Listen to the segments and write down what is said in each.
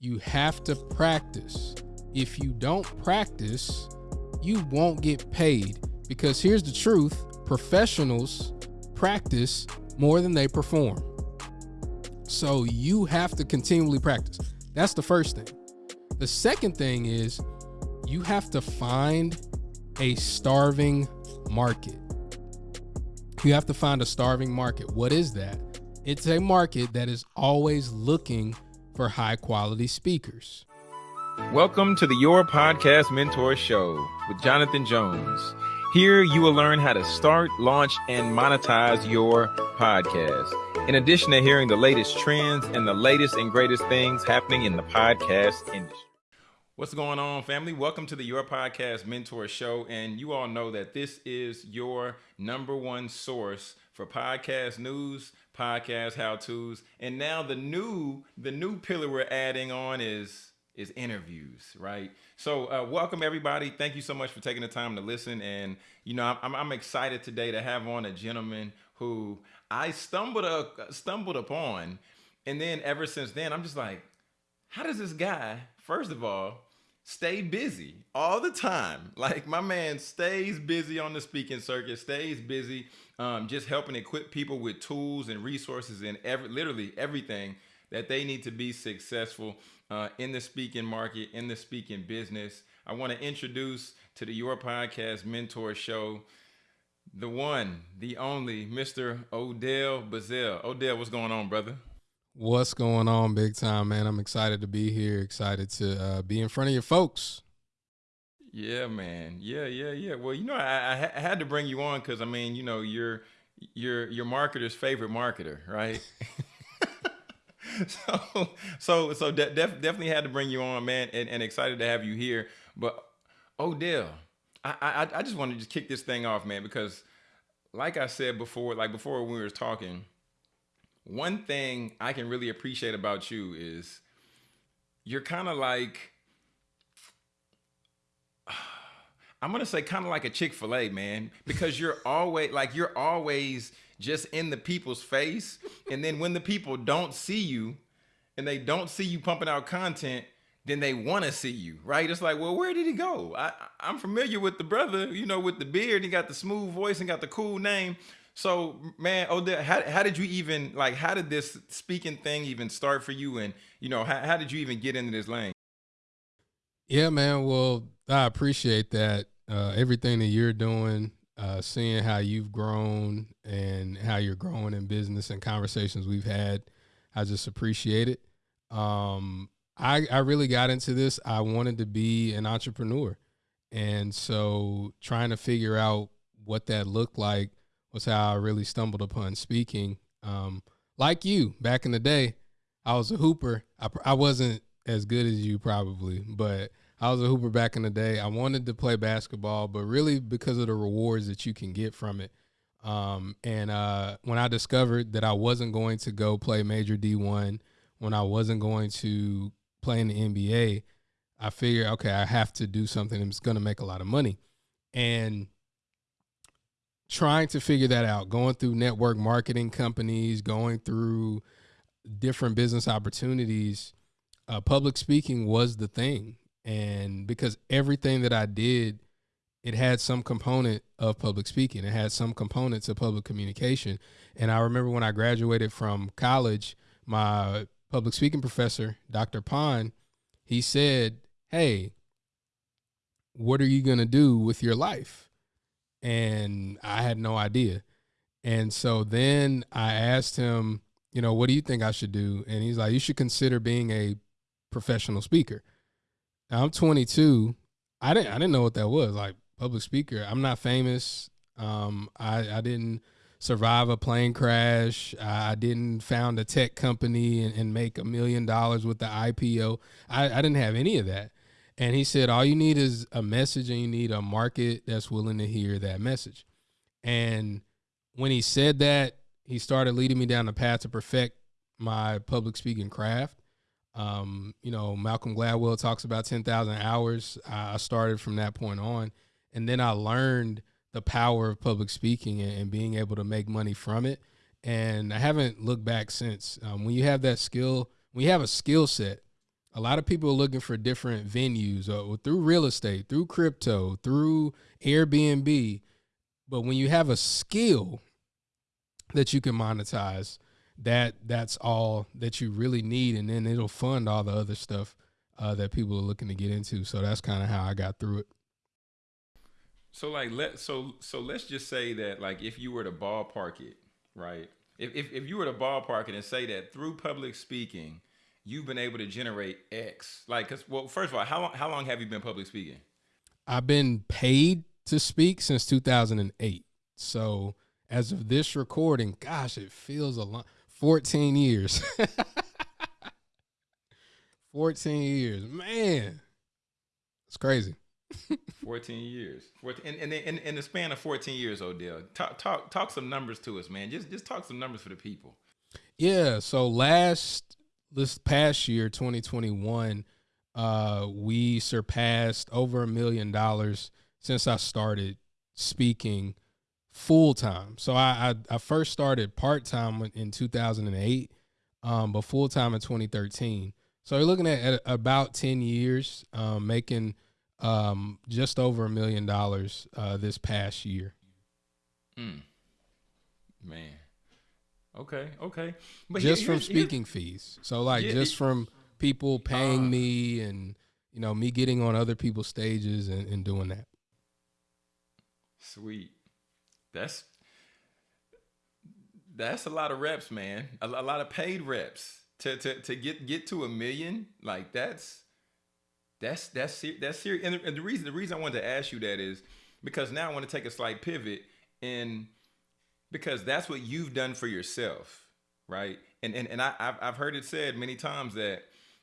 you have to practice. If you don't practice, you won't get paid because here's the truth professionals practice more than they perform. So you have to continually practice. That's the first thing. The second thing is you have to find a starving market. You have to find a starving market. What is that? It's a market that is always looking for high quality speakers. Welcome to the Your Podcast Mentor Show with Jonathan Jones. Here you will learn how to start, launch, and monetize your podcast. In addition to hearing the latest trends and the latest and greatest things happening in the podcast industry. What's going on, family? Welcome to the Your Podcast Mentor Show. And you all know that this is your number one source for podcast news, podcast how-tos, and now the new the new pillar we're adding on is is interviews, right? So, uh, welcome everybody. Thank you so much for taking the time to listen. And you know, I'm, I'm excited today to have on a gentleman who I stumbled up, stumbled upon, and then ever since then, I'm just like, how does this guy, first of all, stay busy all the time. Like my man stays busy on the speaking circuit, stays busy, um, just helping equip people with tools and resources and every, literally everything that they need to be successful uh, in the speaking market, in the speaking business. I want to introduce to the Your Podcast Mentor Show the one, the only, Mr. Odell Bazell. Odell, what's going on, brother? What's going on, big time, man? I'm excited to be here. Excited to uh, be in front of your folks. Yeah, man. Yeah, yeah, yeah. Well, you know, I, I, had to bring you on because I mean, you know, you're you're your marketer's favorite marketer, right? so, so, so de- def- definitely had to bring you on, man, and, and excited to have you here. But Odell, I, I I just want to just kick this thing off, man, because like I said before, like before we were talking one thing I can really appreciate about you is you're kind of like I'm gonna say kind of like a Chick Fil A man because you're always like you're always just in the people's face, and then when the people don't see you and they don't see you pumping out content, then they want to see you, right? It's like, well, where did he go? I, I'm familiar with the brother, you know, with the beard. He got the smooth voice and got the cool name. So, man, Odell, how, how did you even like? How did this speaking thing even start for you? And you know, how, how did you even get into this lane? Yeah, man. Well, I appreciate that. Uh, everything that you're doing, uh, seeing how you've grown and how you're growing in business and conversations we've had, I just appreciate it. Um, I I really got into this. I wanted to be an entrepreneur, and so trying to figure out what that looked like was how I really stumbled upon speaking. Um, like you back in the day, I was a hooper. I, I wasn't as good as you probably, but I was a hooper back in the day. I wanted to play basketball, but really because of the rewards that you can get from it. Um, and uh, when I discovered that I wasn't going to go play major D1, when I wasn't going to play in the NBA, I figured, okay, I have to do something that's going to make a lot of money. And trying to figure that out, going through network marketing companies, going through different business opportunities, uh, public speaking was the thing. And because everything that I did, it had some component of public speaking, it had some components of public communication. And I remember when I graduated from college, my public speaking professor, Dr. Pond, he said, Hey, what are you going to do with your life? And I had no idea. And so then I asked him, you know, what do you think I should do? And he's like, you should consider being a professional speaker. Now, I'm 22. I didn't I didn't know what that was, like public speaker. I'm not famous. Um, I I didn't survive a plane crash. I didn't found a tech company and, and make a million dollars with the IPO. I, I didn't have any of that. And he said, all you need is a message and you need a market that's willing to hear that message. And when he said that, he started leading me down the path to perfect my public speaking craft. Um, you know, Malcolm Gladwell talks about 10,000 hours. I started from that point on. And then I learned the power of public speaking and, being able to make money from it. And I haven't looked back since. Um, when you have that skill, when you have a skill set, A lot of people are looking for different venues or, or through real estate, through crypto, through Airbnb. But when you have a skill that you can monetize, that that's all that you really need, and then it'll fund all the other stuff uh, that people are looking to get into. So that's kind of how I got through it. So like let so so let's just say that like if you were to ballpark it, right? If if, if you were to ballpark it and say that through public speaking, you've been able to generate X. Like, cause well, first of all, how long how long have you been public speaking? I've been paid to speak since 2008. So as of this recording, gosh, it feels a lot. 14 years. 14 years, man. It's crazy. 14 years. 14, and, and in, in the span of 14 years, Odell, talk, talk, talk some numbers to us, man. Just, just talk some numbers for the people. Yeah. So last, this past year, 2021, uh, we surpassed over a million dollars since I started speaking full time. So I, I, I first started part time in 2008, um, but full time in 2013. So you're looking at, at about 10 years, um, making um, just over a million dollars uh, this past year. Mm. Man. Okay. Okay. But just here, from speaking fees. So like yeah, just from people paying uh, me and you know me getting on other people's stages and, and doing that. Sweet. That's that's a lot of reps, man. A, a lot of paid reps to to to get get to a million. Like that's that's that's that's serious. And the, and the reason the reason I wanted to ask you that is because now I want to take a slight pivot and because that's what you've done for yourself, right? And and and I I've, I've heard it said many times that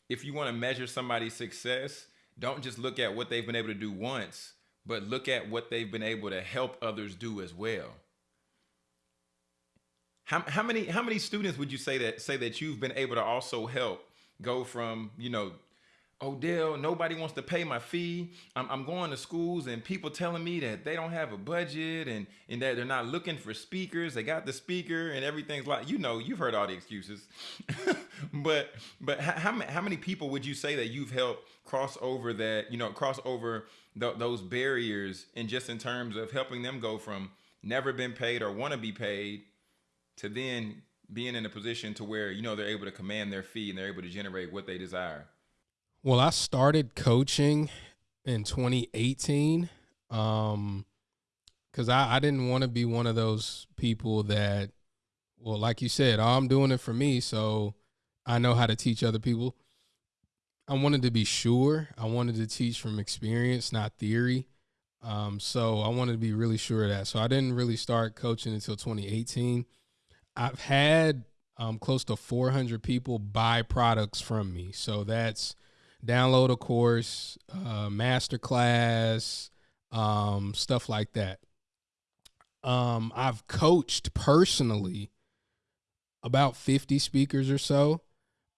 if you want to measure somebody's success, don't just look at what they've been able to do once, but look at what they've been able to help others do as well. How, how many how many students would you say that say that you've been able to also help go from you know Odell, nobody wants to pay my fee. I'm, I'm, going to schools and people telling me that they don't have a budget and, and that they're not looking for speakers. They got the speaker and everything's like, you know, you've heard all the excuses. but but how, how many people would you say that you've helped cross over that, you know, cross over th those barriers and just in terms of helping them go from never been paid or want to be paid to then being in a position to where, you know, they're able to command their fee and they're able to generate what they desire? Well, I started coaching in 2018 um cuz I I didn't want to be one of those people that well, like you said, oh, I'm doing it for me, so I know how to teach other people. I wanted to be sure. I wanted to teach from experience, not theory. Um, so I wanted to be really sure of that. So I didn't really start coaching until 2018. I've had um, close to 400 people buy products from me. So that's download a course, uh, master class, um, stuff like that. Um, I've coached personally about 50 speakers or so.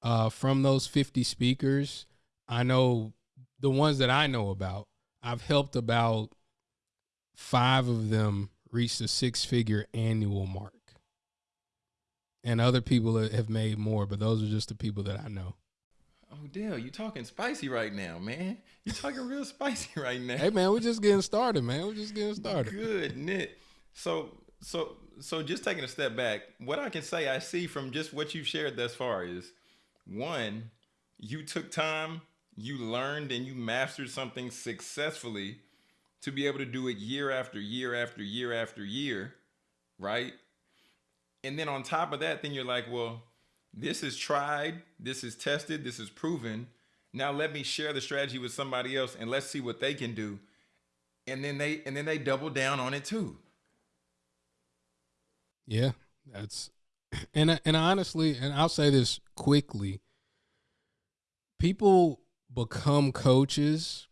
Uh, from those 50 speakers, I know the ones that I know about, I've helped about five of them reach the six figure annual mark. And other people have made more, but those are just the people that I know. Oh, Dale, you talking spicy right now, man. You talking real spicy right now. Hey, man, we're just getting started, man. We're just getting started. Good, Nick. So, so, so, just taking a step back, what I can say I see from just what you've shared thus far is, one, you took time, you learned, and you mastered something successfully to be able to do it year after year after year after year, right? And then on top of that, then you're like, well, this is tried, this is tested, this is proven. Now let me share the strategy with somebody else and let's see what they can do. And then they and then they double down on it too. Yeah, that's and and honestly, and I'll say this quickly. People become coaches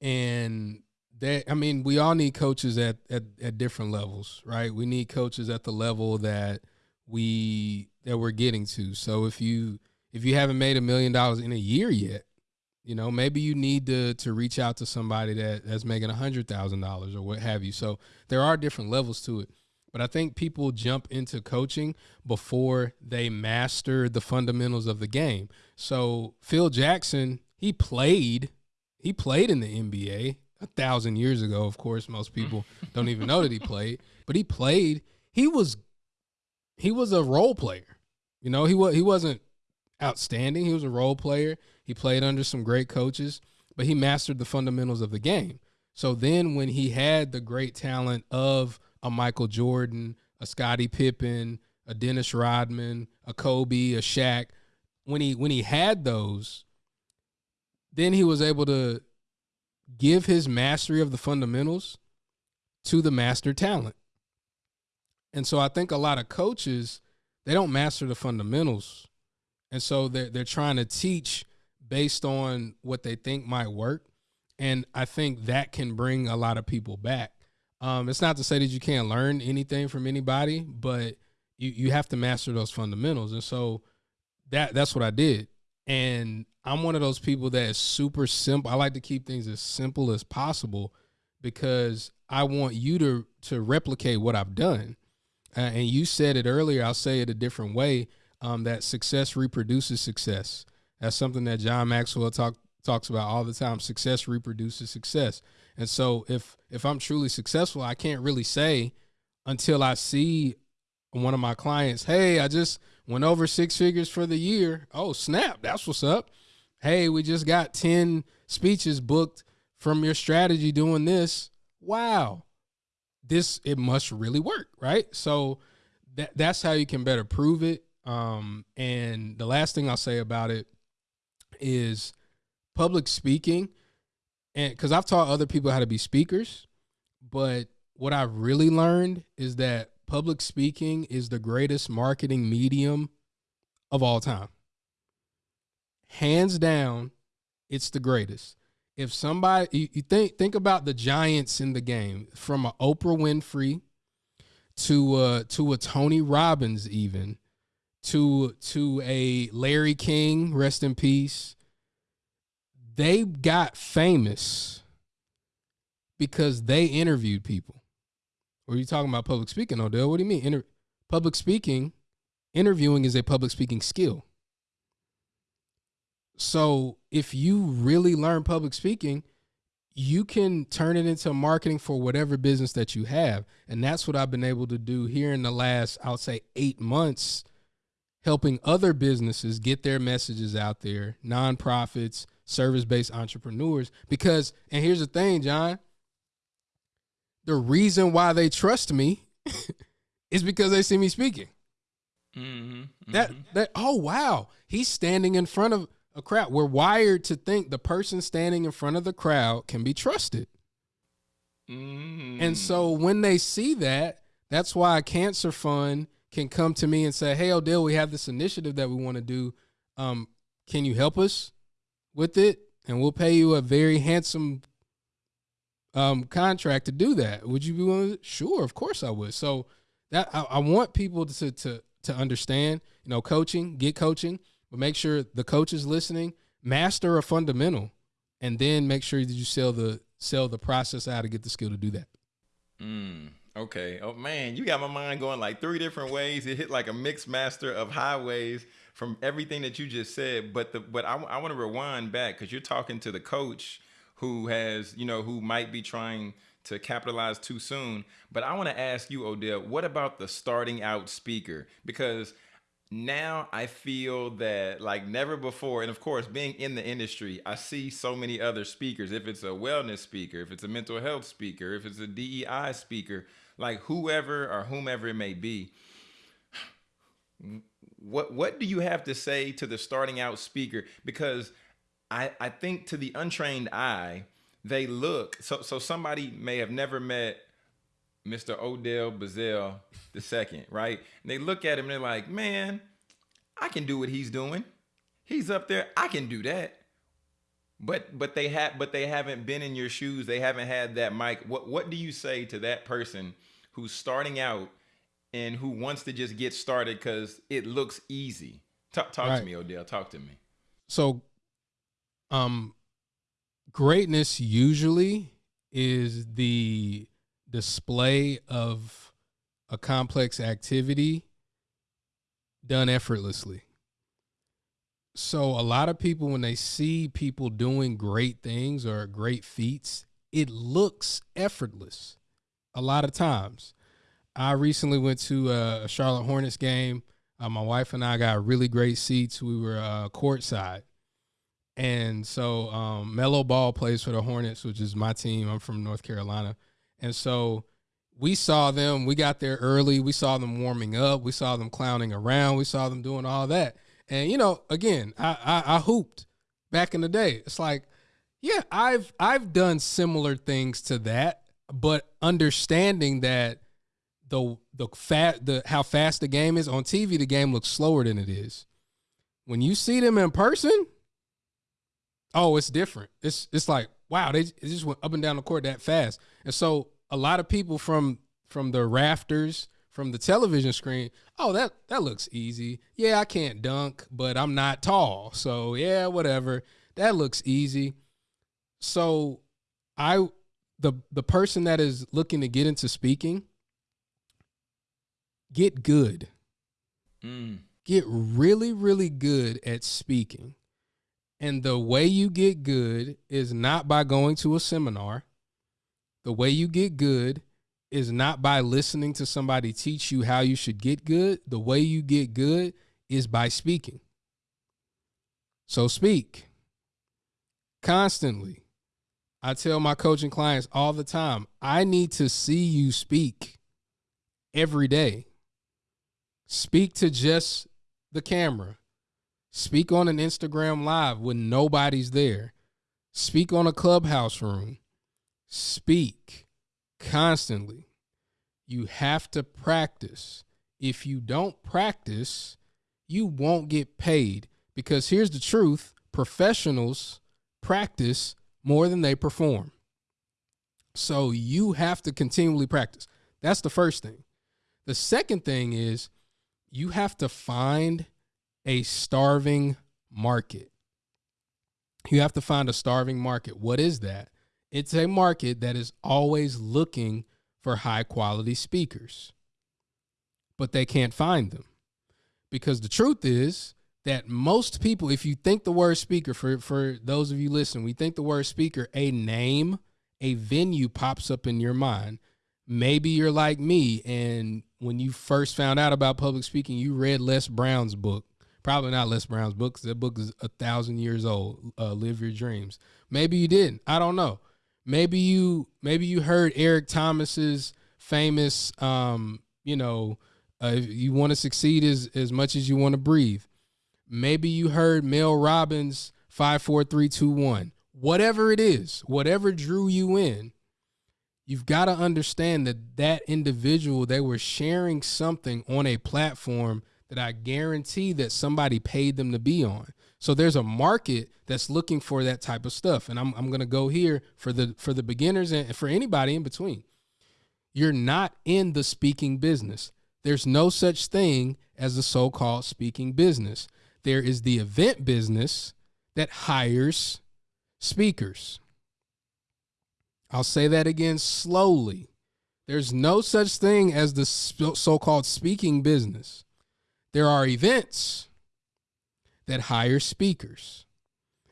and that I mean, we all need coaches at, at at different levels, right? We need coaches at the level that we that we're getting to. So if you if you haven't made a million dollars in a year yet, you know maybe you need to to reach out to somebody that that's making a hundred thousand dollars or what have you. So there are different levels to it. But I think people jump into coaching before they master the fundamentals of the game. So Phil Jackson, he played, he played in the NBA a thousand years ago. Of course, most people don't even know that he played, but he played. He was, he was a role player. You know, he was he wasn't outstanding. He was a role player. He played under some great coaches, but he mastered the fundamentals of the game. So then, when he had the great talent of a Michael Jordan, a Scottie Pippen, a Dennis Rodman, a Kobe, a Shaq, when he when he had those, then he was able to give his mastery of the fundamentals to the master talent. And so I think a lot of coaches they don't master the fundamentals. And so they're they're trying to teach based on what they think might work. And I think that can bring a lot of people back. Um, it's not to say that you can't learn anything from anybody, but you, you have to master those fundamentals. And so that that's what I did. And I'm one of those people that is super simple. I like to keep things as simple as possible because I want you to to replicate what I've done. Uh, and you said it earlier. I'll say it a different way. Um, that success reproduces success. That's something that John Maxwell talk, talks about all the time. Success reproduces success. And so if if I'm truly successful, I can't really say until I see one of my clients, hey, I just went over six figures for the year. Oh, snap, that's what's up. Hey, we just got 10 speeches booked from your strategy doing this. Wow. This it must really work, right? So that that's how you can better prove it. Um, and the last thing I'll say about it is public speaking. And because I've taught other people how to be speakers, but what I've really learned is that public speaking is the greatest marketing medium of all time. Hands down, it's the greatest. If somebody you, think think about the giants in the game, from a Oprah Winfrey to uh to a Tony Robbins even to to a Larry King, rest in peace. They got famous because they interviewed people. Are you talking about public speaking, Odell? What do you mean? Inter- public speaking, interviewing is a public speaking skill. So if you really learn public speaking, you can turn it into marketing for whatever business that you have. And that's what I've been able to do here in the last, I'll say, eight months, helping other businesses get their messages out there, nonprofits, service based entrepreneurs. Because, and here's the thing, John, the reason why they trust me is because they see me speaking. Mm-hmm, mm-hmm. That that oh wow, he's standing in front of a crowd. We're wired to think the person standing in front of the crowd can be trusted. Mm. And so when they see that, that's why a cancer fund can come to me and say, "Hey, Odell, we have this initiative that we want to do. Um, can you help us with it? And we'll pay you a very handsome um, contract to do that. Would you be willing? Sure, of course I would. So that I, I want people to to to understand. You know, coaching, get coaching, but make sure the coach is listening. Master a fundamental, and then make sure that you sell the sell the process out to get the skill to do that. Mm, okay. Oh man, you got my mind going like three different ways. It hit like a mixed master of highways from everything that you just said. But the but I, I want to rewind back because you're talking to the coach who has, you know, who might be trying to capitalize too soon. But I want to ask you, Odell, what about the starting out speaker? Because now I feel that like never before, and of course, being in the industry, I see so many other speakers. If it's a wellness speaker, if it's a mental health speaker, if it's a DEI speaker, like whoever or whomever it may be. What what do you have to say to the starting out speaker? Because I, I think to the untrained eye, they look so so somebody may have never met Mr. Odell Bazell the second, right? And they look at him and they're like, man, I can do what he's doing. He's up there. I can do that. But but they have but they haven't been in your shoes. They haven't had that mic. What what do you say to that person who's starting out and who wants to just get started because it looks easy? Talk, talk right. to me, Odell. Talk to me. So um, greatness usually is the display of a complex activity done effortlessly. So a lot of people when they see people doing great things or great feats, it looks effortless. A lot of times. I recently went to a Charlotte Hornets game. Uh, my wife and I got really great seats. We were uh, courtside. And so um, Melo Ball plays for the Hornets, which is my team. I'm from North Carolina. And so we saw them. We got there early. We saw them warming up. We saw them clowning around. We saw them doing all that. And you know, again, I, I, I hooped back in the day. It's like, yeah, I've I've done similar things to that, but understanding that the the fat the how fast the game is on TV, the game looks slower than it is. When you see them in person, oh, it's different. It's it's like wow, they just went up and down the court that fast. And so a lot of people from from the rafters from the television screen, oh that that looks easy. Yeah, I can't dunk, but I'm not tall. So, yeah, whatever. That looks easy. So, I the the person that is looking to get into speaking get good. Mm. Get really really good at speaking. And the way you get good is not by going to a seminar. The way you get good is not by listening to somebody teach you how you should get good. The way you get good is by speaking. So speak constantly. I tell my coaching clients all the time I need to see you speak every day. Speak to just the camera. Speak on an Instagram live when nobody's there. Speak on a clubhouse room. Speak constantly. You have to practice. If you don't practice, you won't get paid because here's the truth professionals practice more than they perform. So you have to continually practice. That's the first thing. The second thing is you have to find a starving market. You have to find a starving market. What is that? It's a market that is always looking for high quality speakers, but they can't find them. Because the truth is that most people, if you think the word speaker, for, for those of you listening, we think the word speaker, a name, a venue pops up in your mind. Maybe you're like me, and when you first found out about public speaking, you read Les Brown's book. Probably not Les Brown's book, that book is a thousand years old. Uh, Live Your Dreams. Maybe you didn't. I don't know maybe you maybe you heard Eric Thomas's famous um, you know, uh, you want to succeed as as much as you want to breathe. Maybe you heard Mel Robbins 54321. Whatever it is, whatever drew you in, you've got to understand that that individual they were sharing something on a platform that I guarantee that somebody paid them to be on. So there's a market that's looking for that type of stuff. And I'm, I'm going to go here for the for the beginners and for anybody in between. You're not in the speaking business. There's no such thing as the so-called speaking business. There is the event business that hires speakers. I'll say that again slowly. There's no such thing as the so called speaking business. There are events that hire speakers.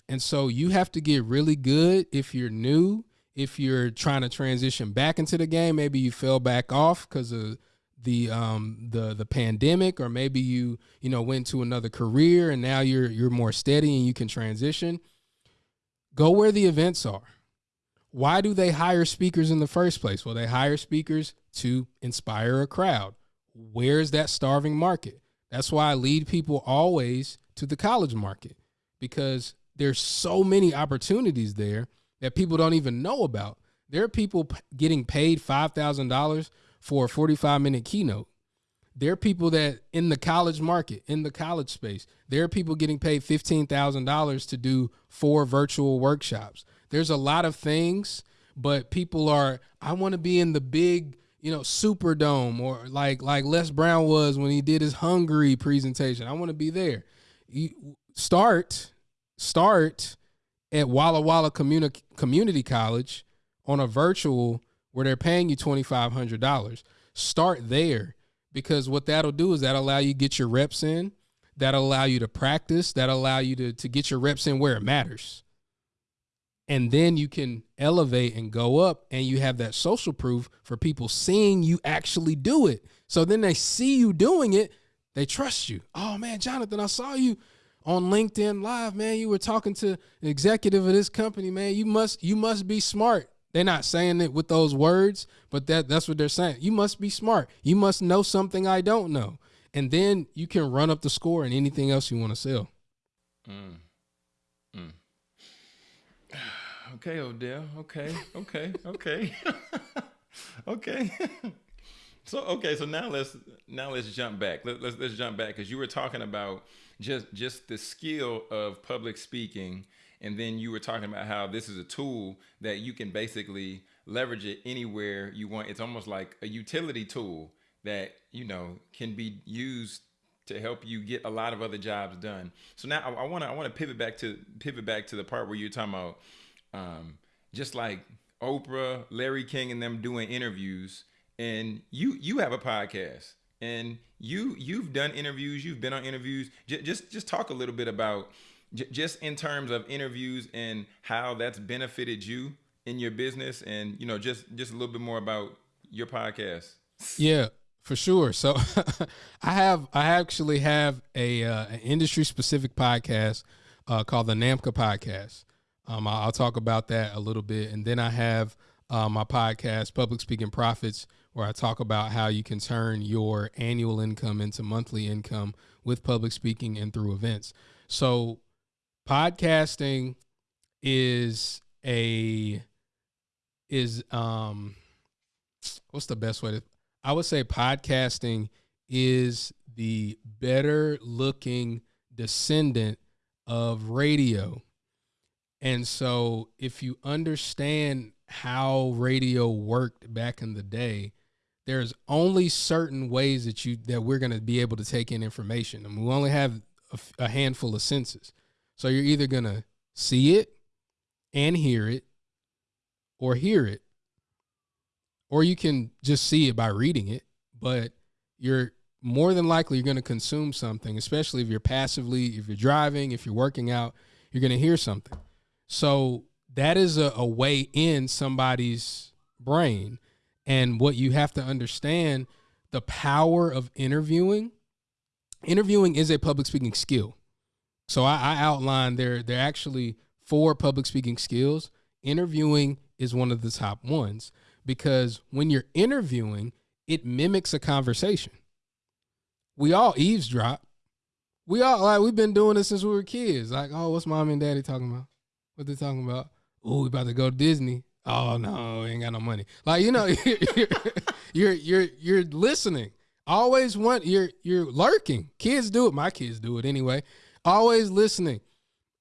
And so you have to get really good if you're new, if you're trying to transition back into the game, maybe you fell back off because of the um the the pandemic or maybe you you know went to another career and now you're you're more steady and you can transition. Go where the events are. Why do they hire speakers in the first place? Well they hire speakers to inspire a crowd. Where's that starving market? That's why I lead people always to the college market because there's so many opportunities there that people don't even know about. There are people p- getting paid $5,000 for a 45 minute keynote. There are people that in the college market, in the college space, there are people getting paid $15,000 to do four virtual workshops. There's a lot of things, but people are, I want to be in the big, you know, Superdome or like like Les Brown was when he did his Hungary presentation. I want to be there you start start at Walla Walla Communi- Community College on a virtual where they're paying you twenty five hundred dollars. Start there because what that'll do is that allow you get your reps in. that'll allow you to practice, that'll allow you to, to get your reps in where it matters. And then you can elevate and go up, and you have that social proof for people seeing you actually do it. So then they see you doing it, they trust you. Oh man, Jonathan, I saw you on LinkedIn Live, man. You were talking to an executive of this company, man. You must you must be smart. They're not saying it with those words, but that that's what they're saying. You must be smart. You must know something I don't know. And then you can run up the score and anything else you want to sell. Mm. Mm. Okay, Odell. Okay, okay, okay, okay. so okay, so now let's now let's jump back. Let, let's let's jump back because you were talking about just just the skill of public speaking and then you were talking about how this is a tool that you can basically leverage it anywhere you want it's almost like a utility tool that you know can be used to help you get a lot of other jobs done so now i want to i want to pivot back to pivot back to the part where you're talking about um, just like oprah larry king and them doing interviews and you you have a podcast and you you've done interviews you've been on interviews. J- just just talk a little bit about just in terms of interviews and how that's benefited you in your business and you know just just a little bit more about your podcast. Yeah for sure. So i have i actually have a uh, an industry specific podcast uh, called the NAMCA podcast. Um, i'll talk about that a little bit. And then i have uh, my podcast public speaking profits where I talk about how you can turn your annual income into monthly income with public speaking and through events. So, podcasting is a is um what's the best way to I would say podcasting is the better looking descendant of radio. And so if you understand how radio worked back in the day, there's only certain ways that you that we're going to be able to take in information. And we only have a, a handful of senses. So you're either going to see it and hear it or hear it or you can just see it by reading it but you're more than likely you're going to consume something especially if you're passively if you're driving if you're working out you're going to hear something. So that is a, a way in somebody's brain and what you have to understand the power of interviewing. Interviewing is a public speaking skill. So I, I outlined there there are actually four public speaking skills. Interviewing is one of the top ones because when you're interviewing, it mimics a conversation. We all eavesdrop. We all like we've been doing this since we were kids. Like, oh, what's mom and daddy talking about? What they talking about? Oh, we about to go to Disney. Oh no, we ain't got no money. Like you know, you're, you're you're you're listening. Always want you're you're lurking. Kids do it. My kids do it anyway. Always listening,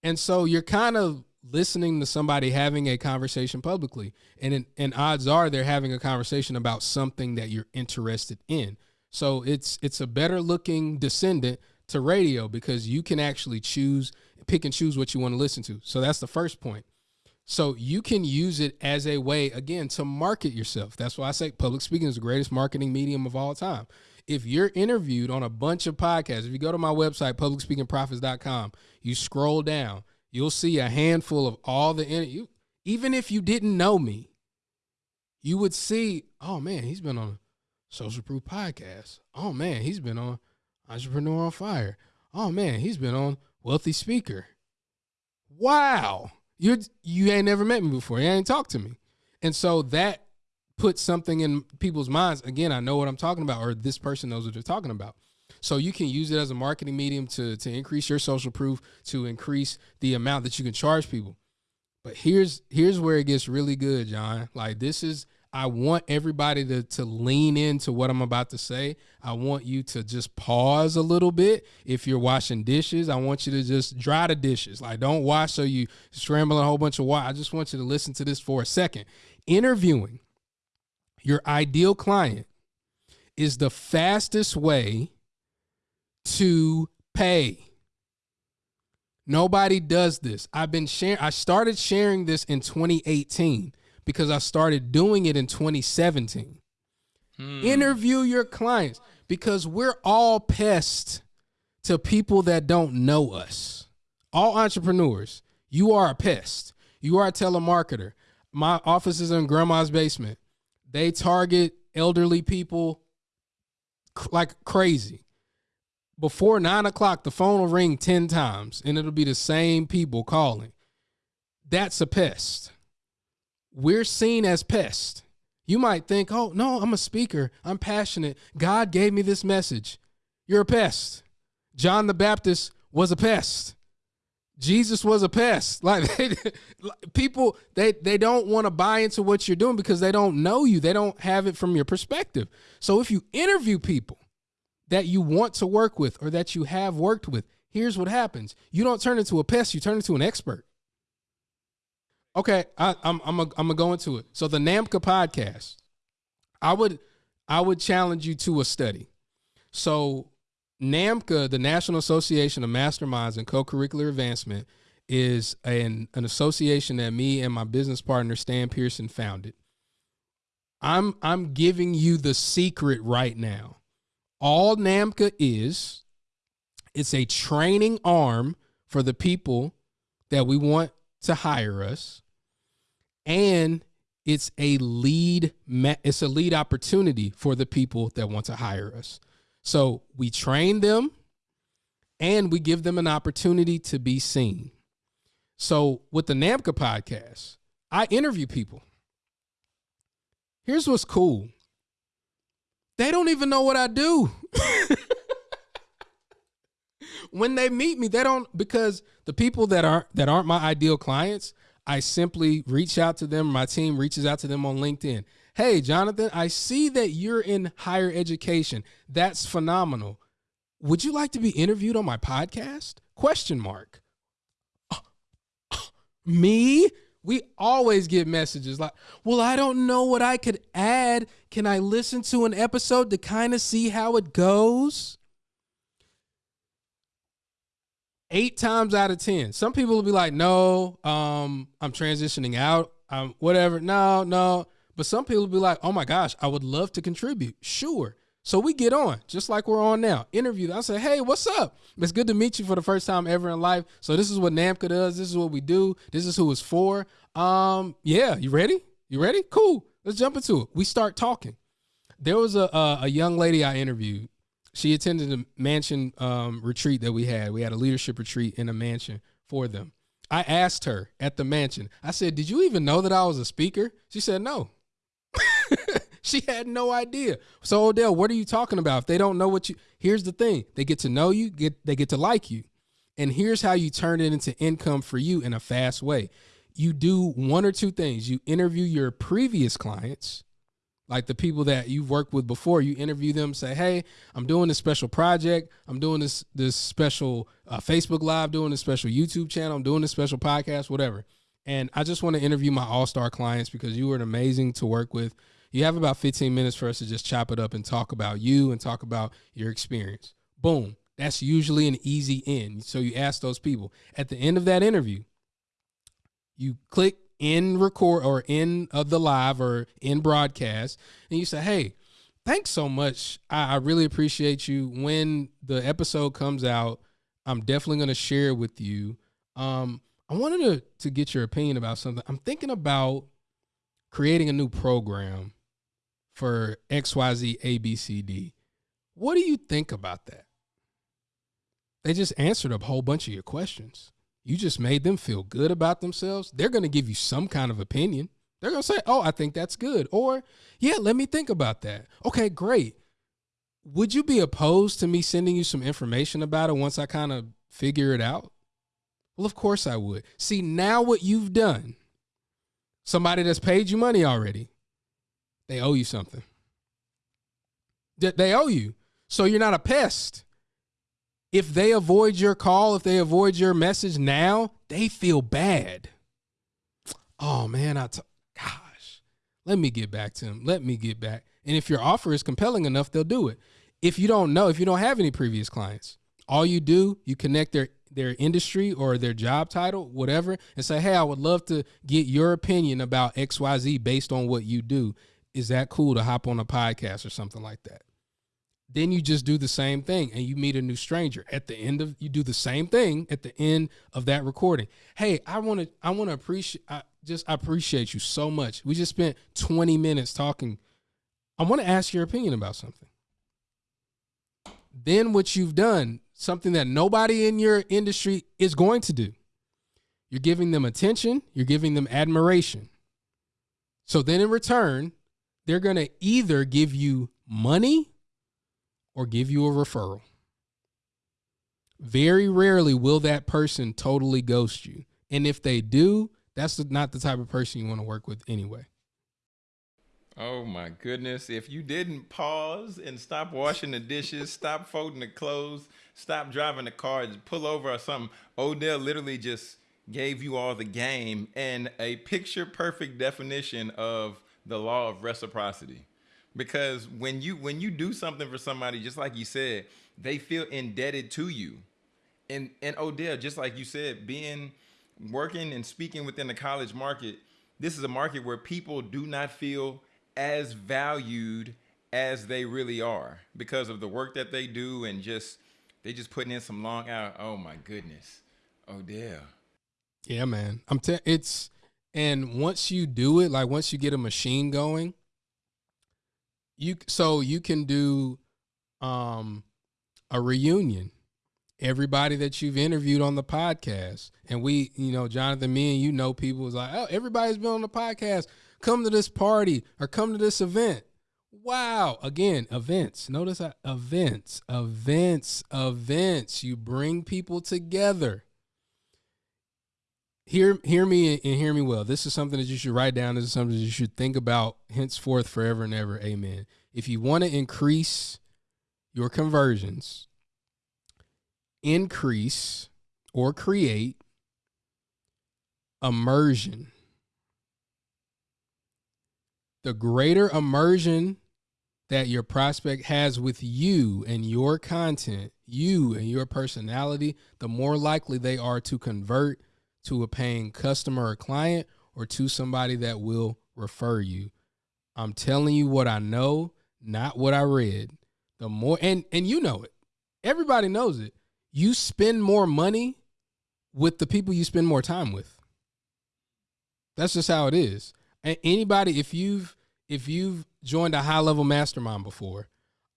and so you're kind of listening to somebody having a conversation publicly, and and odds are they're having a conversation about something that you're interested in. So it's it's a better looking descendant to radio because you can actually choose pick and choose what you want to listen to. So that's the first point. So you can use it as a way, again, to market yourself. That's why I say public speaking is the greatest marketing medium of all time. If you're interviewed on a bunch of podcasts, if you go to my website, publicspeakingprofits.com, you scroll down, you'll see a handful of all the. Even if you didn't know me, you would see, oh man, he's been on a social proof podcast. Oh man, he's been on Entrepreneur on Fire. Oh man, he's been on Wealthy Speaker. Wow you you ain't never met me before. You ain't talked to me, and so that puts something in people's minds. Again, I know what I'm talking about, or this person knows what they're talking about. So you can use it as a marketing medium to to increase your social proof, to increase the amount that you can charge people. But here's here's where it gets really good, John. Like this is I want everybody to to lean into what I'm about to say. I want you to just pause a little bit. If you're washing dishes, I want you to just dry the dishes. Like don't wash so you scramble a whole bunch of water. I just want you to listen to this for a second. Interviewing your ideal client is the fastest way to pay. Nobody does this. I've been sharing I started sharing this in 2018 because I started doing it in 2017. Hmm. Interview your clients because we're all pests to people that don't know us. All entrepreneurs, you are a pest. You are a telemarketer. My office is in grandma's basement. They target elderly people like crazy. Before nine o'clock, the phone will ring 10 times and it'll be the same people calling. That's a pest. We're seen as pests. You might think, oh, no, I'm a speaker. I'm passionate. God gave me this message. You're a pest. John the Baptist was a pest. Jesus was a pest. Like they, people, they they don't want to buy into what you're doing because they don't know you. They don't have it from your perspective. So if you interview people that you want to work with or that you have worked with, here's what happens: you don't turn into a pest. You turn into an expert. Okay, I, I'm I'm gonna go into it. So the NAMCA podcast, I would I would challenge you to a study. So NAMCA, the National Association of Masterminds and Co-Curricular Advancement, is an, an association that me and my business partner Stan Pearson founded. I'm I'm giving you the secret right now. All NAMCA is, it's a training arm for the people that we want to hire us, and it's a lead it's a lead opportunity for the people that want to hire us. So we train them and we give them an opportunity to be seen. So with the NAMCA podcast, I interview people. Here's what's cool. They don't even know what I do. when they meet me, they don't because the people that aren't that aren't my ideal clients, I simply reach out to them. My team reaches out to them on LinkedIn. Hey, Jonathan, I see that you're in higher education. That's phenomenal. Would you like to be interviewed on my podcast? Question mark. me? We always get messages like, well, I don't know what I could add. Can I listen to an episode to kind of see how it goes? Eight times out of 10. Some people will be like, no, um, I'm transitioning out. I'm whatever. No, no. But some people will be like, oh my gosh, I would love to contribute. Sure. So we get on, just like we're on now. Interview. I say, hey, what's up? It's good to meet you for the first time ever in life. So this is what NAMCA does. This is what we do. This is who it's for. Um, yeah, you ready? You ready? Cool. Let's jump into it. We start talking. There was a a, a young lady I interviewed. She attended a mansion um, retreat that we had. We had a leadership retreat in a mansion for them. I asked her at the mansion. I said, "Did you even know that I was a speaker?" She said, "No." she had no idea. So Odell, what are you talking about? If they don't know what you here's the thing. They get to know you, get they get to like you. And here's how you turn it into income for you in a fast way. You do one or two things. You interview your previous clients, like the people that you've worked with before. You interview them, say, "Hey, I'm doing this special project. I'm doing this this special uh, Facebook Live, doing this special YouTube channel. I'm doing this special podcast, whatever." And I just want to interview my all star clients because you were amazing to work with. You have about 15 minutes for us to just chop it up and talk about you and talk about your experience. Boom. That's usually an easy end. So you ask those people. At the end of that interview, you click in record or in of the live or in broadcast, and you say, Hey, thanks so much. I, I really appreciate you. When the episode comes out, I'm definitely going to share it with you. Um, I wanted to, to get your opinion about something. I'm thinking about creating a new program for XYZ ABCD. What do you think about that? They just answered a whole bunch of your questions. You just made them feel good about themselves. They're going to give you some kind of opinion. They're going to say, Oh, I think that's good. Or, Yeah, let me think about that. Okay, great. Would you be opposed to me sending you some information about it once I kind of figure it out? Well, of course I would. See, now what you've done, somebody that's paid you money already, they owe you something. They owe you. So you're not a pest. If they avoid your call, if they avoid your message now, they feel bad. Oh man, I t- gosh. Let me get back to them. Let me get back. And if your offer is compelling enough, they'll do it. If you don't know, if you don't have any previous clients, all you do, you connect their their industry or their job title, whatever, and say, "Hey, I would love to get your opinion about XYZ based on what you do. Is that cool to hop on a podcast or something like that?" Then you just do the same thing and you meet a new stranger. At the end of you do the same thing at the end of that recording. Hey i want to i want to appreciate i just I appreciate you so much. We just spent 20 minutes talking. I want to ask your opinion about something. Then what you've done something that nobody in your industry is going to do. You're giving them attention you're giving them admiration. So then in return they're going to either give you money or give you a referral. Very rarely will that person totally ghost you. And if they do, that's not the type of person you want to work with anyway. Oh my goodness. If you didn't pause and stop washing the dishes, stop folding the clothes, stop driving the car, just pull over or something, Odell literally just gave you all the game and a picture perfect definition of the law of reciprocity because when you when you do something for somebody just like you said they feel indebted to you. And and odell just like you said being working and speaking within the college market this is a market where people do not feel as valued as they really are because of the work that they do and just they just putting in some long hours. oh my goodness. Odell. Yeah man. I'm te- it's and once you do it like once you get a machine going you so you can do um a reunion. Everybody that you've interviewed on the podcast and we you know jonathan me and you know people was like oh everybody's been on the podcast. Come to this party or come to this event. Wow. Again events. Notice that events events events. You bring people together hear hear me and hear me well. This is something that you should write down. This is something that you should think about henceforth, forever and ever. Amen. If you want to increase your conversions, increase or create immersion. The greater immersion that your prospect has with you and your content, you and your personality, the more likely they are to convert to a paying customer or client or to somebody that will refer you. I'm telling you what I know, not what I read. The more and and you know it. Everybody knows it. You spend more money with the people you spend more time with. That's just how it is. And anybody if you've if you've joined a high level mastermind before,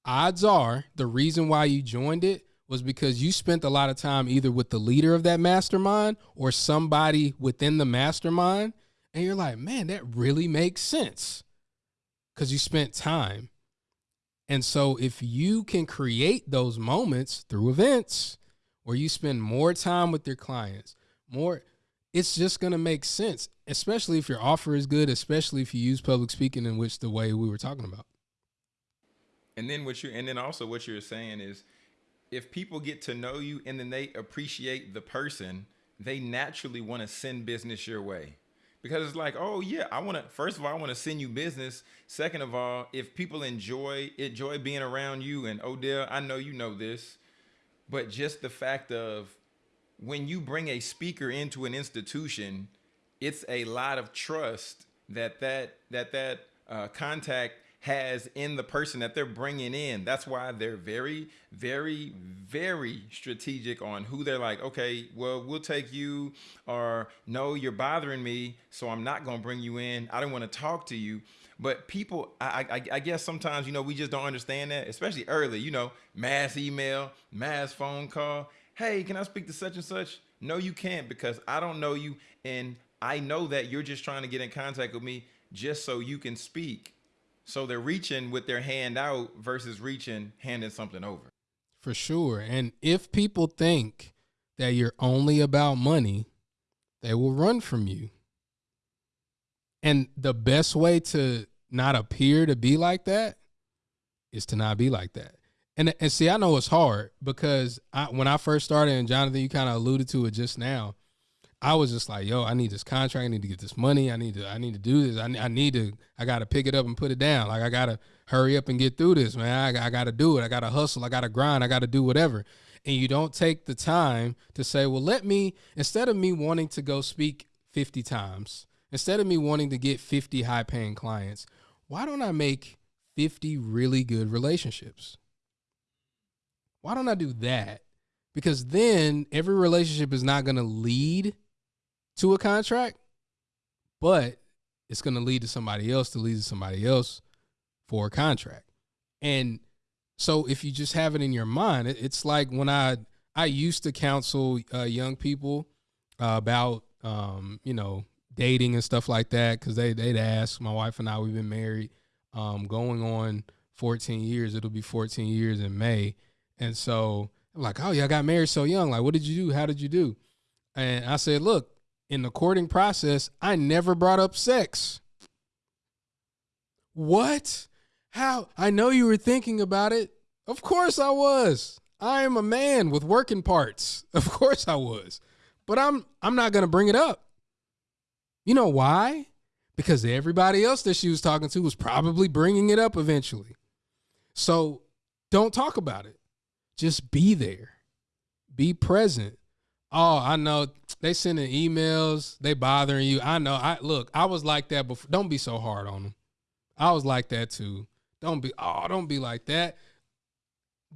odds are the reason why you joined it was because you spent a lot of time either with the leader of that mastermind or somebody within the mastermind. And you're like, man, that really makes sense because you spent time. And so if you can create those moments through events where you spend more time with your clients, more, it's just going to make sense, especially if your offer is good, especially if you use public speaking in which the way we were talking about. And then what you and then also what you're saying is if people get to know you and then they appreciate the person, they naturally want to send business your way. Because it's like, oh yeah, I want to. First of all, I want to send you business. Second of all, if people enjoy enjoy being around you, and Odell, I know you know this, but just the fact of when you bring a speaker into an institution, it's a lot of trust that that that that uh, contact has in the person that they're bringing in. That's why they're very, very, very strategic on who they're like, okay, well, we'll take you, or no, you're bothering me, so I'm not going to bring you in. I don't want to talk to you. But people, I, I, I, guess sometimes, you know, we just don't understand that, especially early, you know, mass email, mass phone call. Hey, can I speak to such and such? No, you can't because I don't know you. And I know that you're just trying to get in contact with me just so you can speak so they're reaching with their hand out versus reaching, handing something over. For sure. And if people think that you're only about money, they will run from you. And the best way to not appear to be like that is to not be like that. And and see, I know it's hard because I, when I first started, and Jonathan, you kind of alluded to it just now. I was just like, yo, I need this contract. I need to get this money. I need to, I need to do this. I, I need to, I got to pick it up and put it down. Like I got to hurry up and get through this, man. I, I got to do it. I got to hustle. I got to grind. I got to do whatever. And you don't take the time to say, well, let me, instead of me wanting to go speak 50 times, instead of me wanting to get 50 high paying clients, why don't I make 50 really good relationships? Why don't I do that? Because then every relationship is not going to lead to a contract, but it's going to lead to somebody else to lead to somebody else for a contract. And so if you just have it in your mind, it's like when I I used to counsel uh, young people uh, about um, you know dating and stuff like that because they they'd ask my wife and I we've been married um, going on 14 years. It'll be 14 years in May, and so I'm like, oh, y'all got married so young. Like, what did you do? How did you do? And I said, look, in the courting process, I never brought up sex. What? How? I know you were thinking about it. Of course I was. I am a man with working parts. Of course I was. But I'm I'm not going to bring it up. You know why? Because everybody else that she was talking to was probably bringing it up eventually. So don't talk about it. Just be there. Be present. Oh, I know they sending emails, they bothering you. I know. I look, I was like that before. Don't be so hard on them. I was like that too. Don't be oh, don't be like that.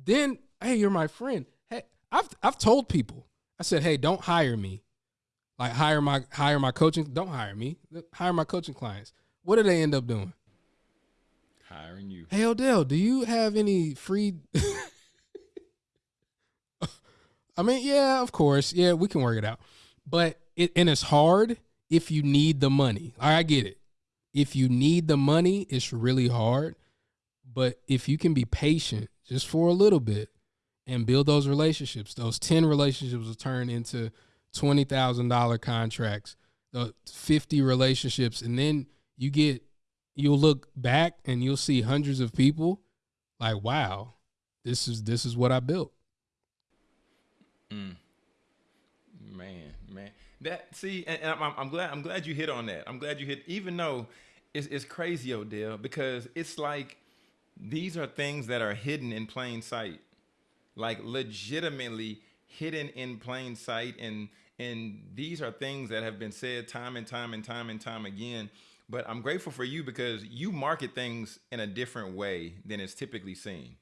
Then, hey, you're my friend. Hey, I've I've told people. I said, hey, don't hire me. Like hire my hire my coaching. Don't hire me. Hire my coaching clients. What do they end up doing? Hiring you. Hey Odell, do you have any free? I mean, yeah, of course, yeah, we can work it out, but it and it's hard if you need the money. I get it. If you need the money, it's really hard. But if you can be patient just for a little bit and build those relationships, those 10 relationships will turn into $20,000 contracts, the 50 relationships, and then you get, you'll look back and you'll see hundreds of people like, wow, this is, this is what I built. Mm. Man, man, that see, and, and I'm, I'm, glad I'm glad you hit on that. I'm glad you hit, even though it's, it's crazy, Odell, because it's like these are things that are hidden in plain sight, like legitimately hidden in plain sight, and and these are things that have been said time and time and time and time again. But I'm grateful for you because you market things in a different way than it's typically seen.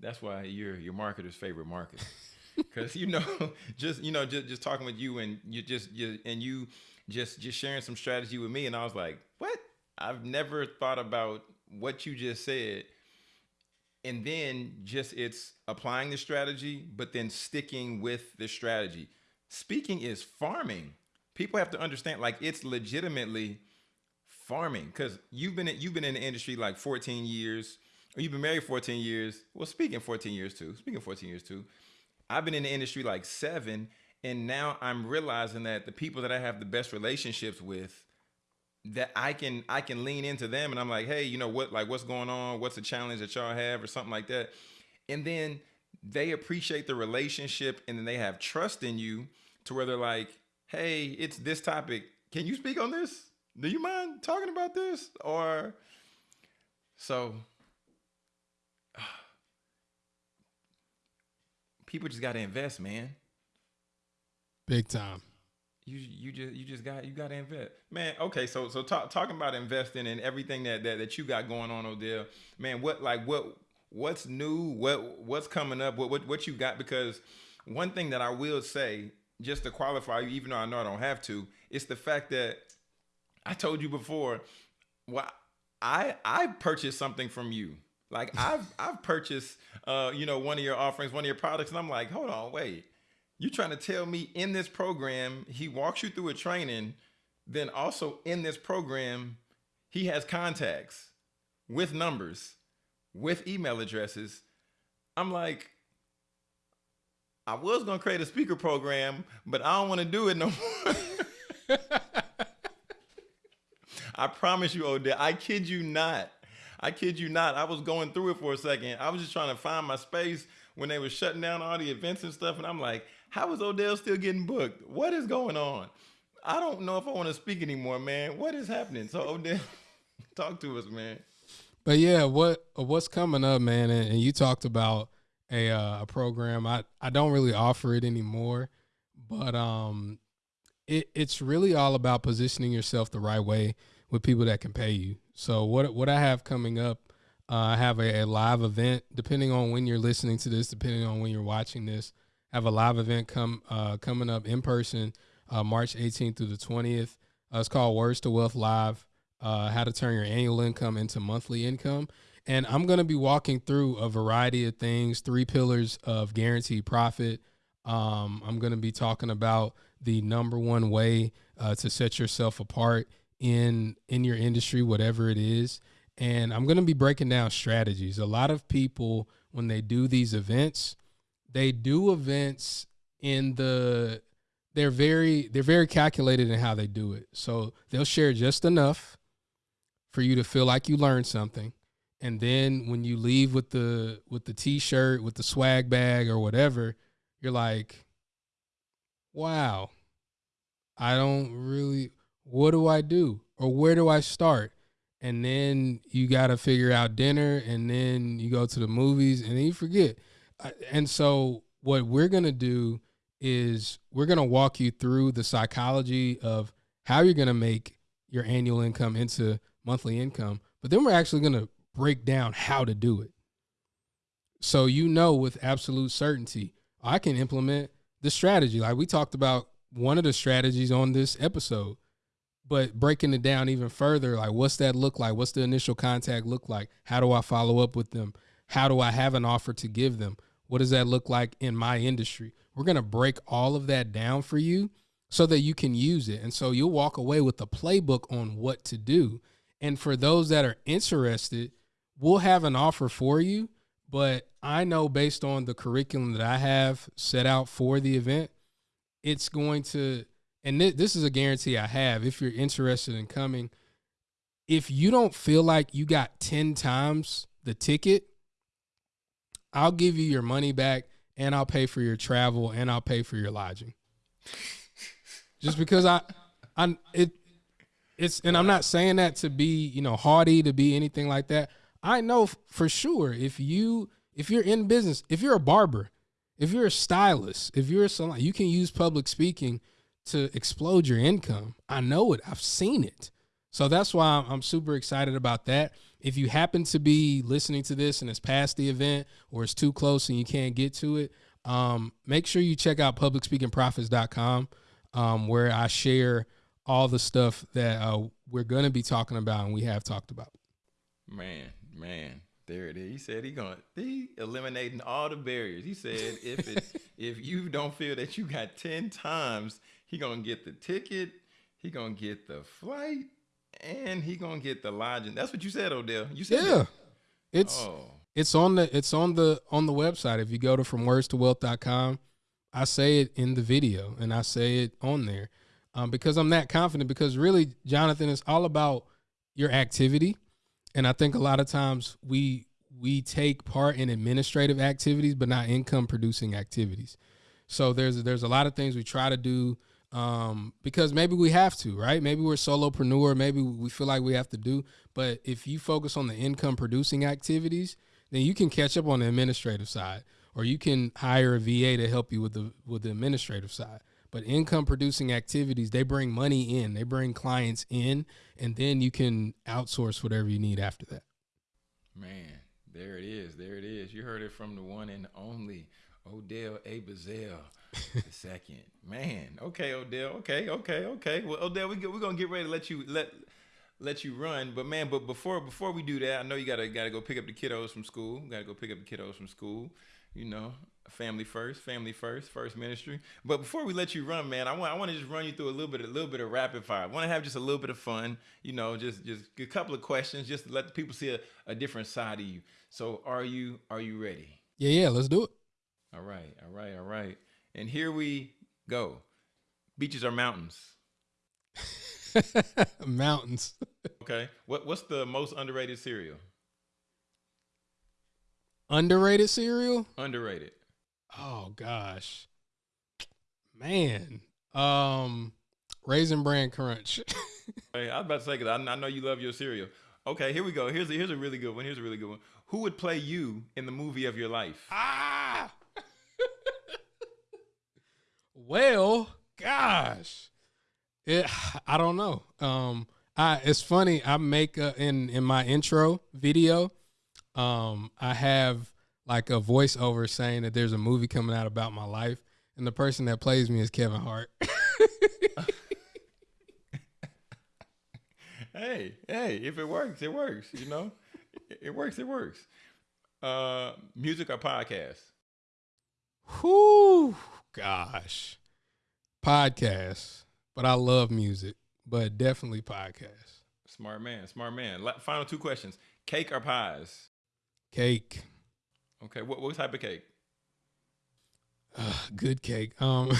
That's why you're your marketer's favorite marketer. because you know just you know just, just talking with you and you just you, and you just just sharing some strategy with me and i was like what? I've never thought about what you just said. And then just it's applying the strategy but then sticking with the strategy. Speaking is farming. People have to understand like it's legitimately farming because you've been you've been in the industry like 14 years or you've been married 14 years. Well speaking 14 years too speaking 14 years too I've been in the industry like seven, and now I'm realizing that the people that I have the best relationships with, that I can I can lean into them, and I'm like, hey, you know what? Like, what's going on? What's the challenge that y'all have, or something like that? And then they appreciate the relationship, and then they have trust in you to where they're like, hey, it's this topic. Can you speak on this? Do you mind talking about this? Or so people just got to invest, man. Big time. You you just you just got you got to invest, man. Okay, so so talk, talking about investing and everything that, that that you got going on, Odell, man. What like what what's new? What what's coming up? What what what you got? Because one thing that I will say, just to qualify you, even though I know I don't have to, it's the fact that I told you before. Well, I I purchased something from you like I've I've purchased uh, you know, one of your offerings, one of your products, and I'm like, hold on, wait. you're trying to tell me in this program, he walks you through a training, then also in this program, he has contacts with numbers, with email addresses. I'm like, I was gonna create a speaker program, but I don't want to do it no more. I promise you, Odell, I kid you not. I kid you not. I was going through it for a second. I was just trying to find my space when they were shutting down all the events and stuff. And I'm like, how is Odell still getting booked? What is going on? I don't know if I want to speak anymore, man. What is happening? So Odell, talk to us, man. But yeah, what what's coming up, man? And, and you talked about a uh, a program. I I don't really offer it anymore, but um, it it's really all about positioning yourself the right way with people that can pay you. So what what I have coming up Uh, I have a, a, live event, depending on when you're listening to this, depending on when you're watching this. I have a live event come uh, coming up in person, uh, March 18th through the 20th. Uh, it's called Words to Wealth Live: uh, How to Turn Your Annual Income into Monthly Income. And I'm going to be walking through a variety of things, three pillars of guaranteed profit. Um, I'm going to be talking about the number one way uh, to set yourself apart in in your industry, whatever it is. And I'm going to be breaking down strategies. A lot of people, when they do these events, they do events in the they're very they're very calculated in how they do it. So they'll share just enough for you to feel like you learned something. And then when you leave with the with the t-shirt, with the swag bag or whatever, you're like, "Wow. I don't really what do I do? Or where do I start?" And then you got to figure out dinner and then you go to the movies and then you forget. And so what we're going to do is we're going to walk you through the psychology of how you're going to make your annual income into monthly income, but then we're actually going to break down how to do it. So you know with absolute certainty, I can implement the strategy. Like we talked about one of the strategies on this episode, but breaking it down even further, like what's that look like? What's the initial contact look like? How do I follow up with them? How do I have an offer to give them? What does that look like in my industry? We're going to break all of that down for you so that you can use it. And so you'll walk away with a playbook on what to do. And for those that are interested, we'll have an offer for you. But I know based on the curriculum that I have set out for the event, it's going to, and th- this is a guarantee I have if you're interested in coming. If you don't feel like you got 10 times the ticket, I'll give you your money back and I'll pay for your travel and I'll pay for your lodging. Just because I, I it, it's and I'm not saying that to be you know haughty to be anything like that. I know for sure if you if you're in business, if you're a barber, if you're a stylist, if you're a salon, you can use public speaking to explode your income. I know it. I've seen it. So that's why I'm super excited about that. If you happen to be listening to this and it's past the event or it's too close and you can't get to it, um, make sure you check out publicspeakingprofits.com um, where I share all the stuff that uh, we're going to be talking about and we have talked about. Man, man, there it is. He said he gonna he eliminating all the barriers. He said if it if you don't feel that you got 10 times, he to get the ticket, he to get the flight, and he gonna get the lodging. That's what you said, Odell. You said yeah. That. It's oh. it's on the it's on the on the website. If you go to fromwordstowealth.com, I say it in the video and I say it on there. Um, because I'm that confident because really, Jonathan, it's all about your activity. And I think a lot of times we we take part in administrative activities, but not income producing activities. So there's there's a lot of things we try to do um, because maybe we have to, right? Maybe we're solopreneur, maybe we feel like we have to do. But if you focus on the income producing activities, then you can catch up on the administrative side, or you can hire a VA to help you with the with the administrative side. But income producing activities, they bring money in, they bring clients in, and then you can outsource whatever you need after that. Man, there it is. There it is. You heard it from the one and only Odell A. Bazell the second. Man, okay, Odell. Okay, okay, okay. Well, Odell, we we're gonna get ready to let you let let you run. But man, but before before we do that, I know you gotta gotta go pick up the kiddos from school. Gotta go pick up the kiddos from school. You know, family first, family first, first ministry. But before we let you run, man, I want I want to just run you through a little bit a little bit of rapid fire. I want to have just a little bit of fun. You know, just just a couple of questions, just to let the people see a, a different side of you. So, are you are you ready? Yeah, yeah. Let's do it. All right, all right, all right. And here we go. Beaches are mountains. mountains. okay. What what's the most underrated cereal? Underrated cereal? Underrated. Oh gosh. Man. Um Raisin Bran Crunch. hey, I was about to say because I, I know you love your cereal. Okay, here we go. Here's a, here's a really good one. Here's a really good one. Who would play you in the movie of your life? Ah. Well, gosh, it, I don't know. Um, I it's funny. I make a, in in my intro video. um, I have like a voiceover saying that there's a movie coming out about my life, and the person that plays me is Kevin Hart. hey, hey, if it works, it works. You know, it works. It works. Uh, music or podcast? Whoo, gosh, podcast. But I love music, but definitely podcast. Smart man, smart man. Final two questions: cake or pies? Cake. Okay, what what type of cake? Uh, good cake. Um,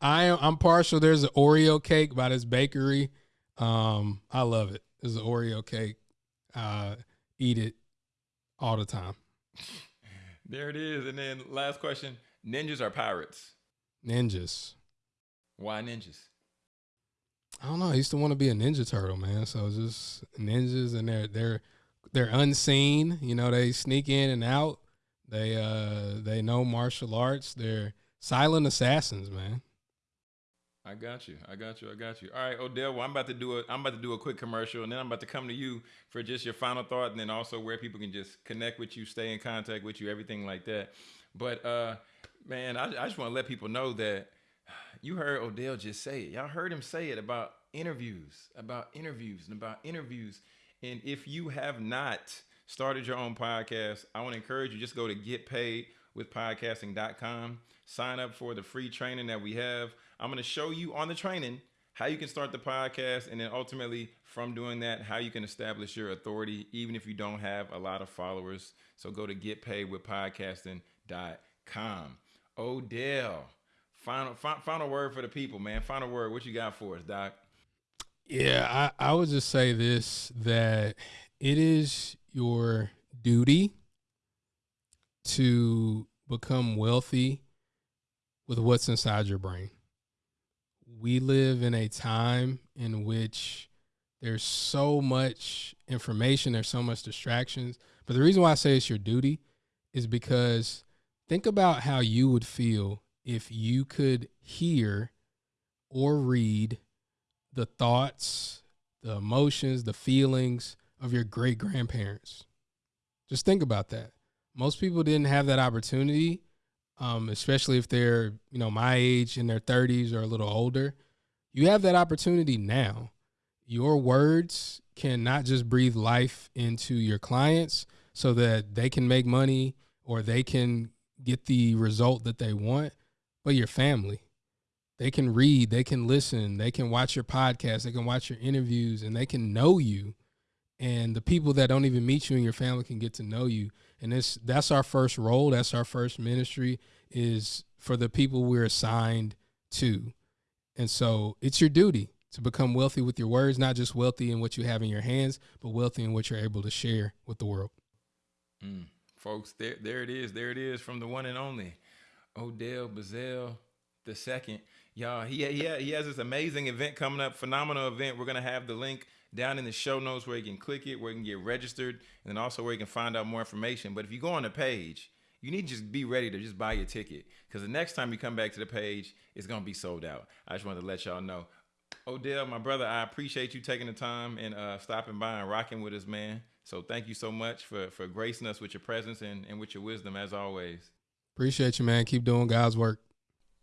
I am I'm partial. There's an Oreo cake by this bakery. Um, I love it. There's an Oreo cake. Uh, eat it all the time. There it is. And then last question: ninjas are pirates? Ninjas. Why ninjas? I don't know. I used to want to be a ninja turtle, man. So just ninjas, and they're they're they're unseen. You know, they sneak in and out. They uh they know martial arts. They're silent assassins, man. I got you. I got you. I got you. All right, Odell. Well, I'm about to do a I'm about to do a quick commercial, and then I'm about to come to you for just your final thought, and then also where people can just connect with you, stay in contact with you, everything like that. But uh, man, I, I just want to let people know that you heard Odell just say it. Y'all heard him say it about interviews, about interviews, and about interviews. And if you have not started your own podcast, I want to encourage you just go to getpaidwithpodcasting.com, sign up for the free training that we have. I'm going to show you on the training how you can start the podcast and then ultimately from doing that how you can establish your authority even if you don't have a lot of followers. So go to getpaidwithpodcasting.com. Odell, final final word for the people, man. Final word. What you got for us, Doc? Yeah, I, I would just say this that it is your duty to become wealthy with what's inside your brain. We live in a time in which there's so much information, there's so much distractions. But the reason why I say it's your duty is because think about how you would feel if you could hear or read the thoughts, the emotions, the feelings of your great grandparents. Just think about that. Most people didn't have that opportunity, um, especially if they're, you know, my age in their 30s or a little older. You have that opportunity now. Your words can not just breathe life into your clients so that they can make money or they can get the result that they want, but your family. They can read, they can listen, they can watch your podcast, they can watch your interviews, and they can know you and the people that don't even meet you and your family can get to know you and this that's our first role that's our first ministry is for the people we're assigned to. And so it's your duty to become wealthy with your words not just wealthy in what you have in your hands but wealthy in what you're able to share with the world. Mm. folks there, there it is there it is from the one and only odell bazell the second. Y'all he, he, he has this amazing event coming up phenomenal event. We're going to have the link down in the show notes where you can click it, where you can get registered, and then also where you can find out more information. But if you go on the page, you need to just be ready to just buy your ticket because the next time you come back to the page, it's gonna be sold out. I just wanted to let y'all know. Odell, my brother, I appreciate you taking the time and uh, stopping by and rocking with us, man. So thank you so much for for gracing us with your presence and, and with your wisdom as always. Appreciate you, man. Keep doing God's work.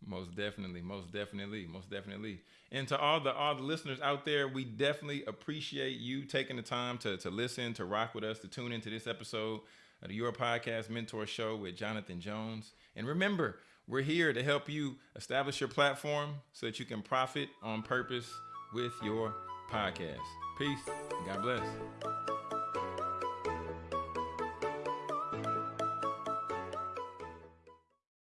Most definitely, most definitely, most definitely. And to all the all the listeners out there, we definitely appreciate you taking the time to to listen, to rock with us, to tune into this episode of Your Podcast Mentor Show with Jonathan Jones. And remember, we're here to help you establish your platform so that you can profit on purpose with your podcast. Peace. God bless.